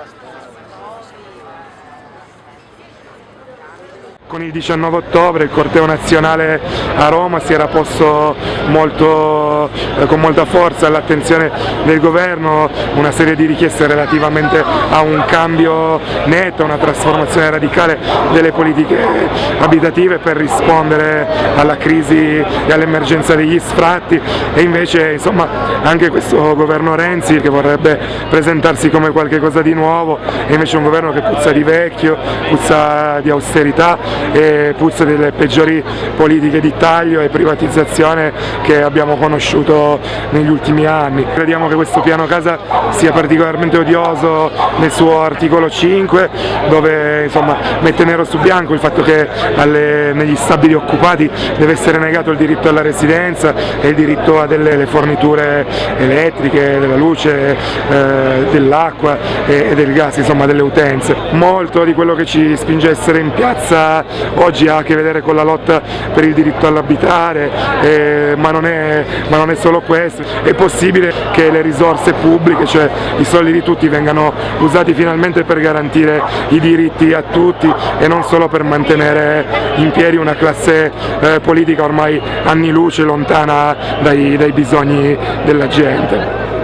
all the Con il 19 ottobre il corteo nazionale a Roma si era posto molto, eh, con molta forza all'attenzione del governo una serie di richieste relativamente a un cambio netto, una trasformazione radicale delle politiche abitative per rispondere alla crisi e all'emergenza degli sfratti. E invece insomma, anche questo governo Renzi che vorrebbe presentarsi come qualcosa di nuovo è invece un governo che puzza di vecchio, puzza di austerità e puzza delle peggiori politiche di taglio e privatizzazione che abbiamo conosciuto negli ultimi anni. Crediamo che questo piano casa sia particolarmente odioso nel suo articolo 5 dove insomma, mette nero su bianco il fatto che alle, negli stabili occupati deve essere negato il diritto alla residenza e il diritto a delle forniture elettriche, della luce, eh, dell'acqua e, e, del gas, insomma delle utenze. Molto di quello che ci spinge a essere in piazza oggi ha a che vedere con la lotta per il diritto all'abitare, eh, ma, ma, non è solo questo, è possibile che le risorse pubbliche, cioè i soldi di tutti, vengano usati finalmente per garantire i diritti a tutti e non solo per mantenere in piedi una classe eh, politica ormai anni luce lontana dai, dai bisogni della gente.